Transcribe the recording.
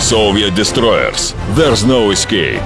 Soviet destroyers. There's no escape.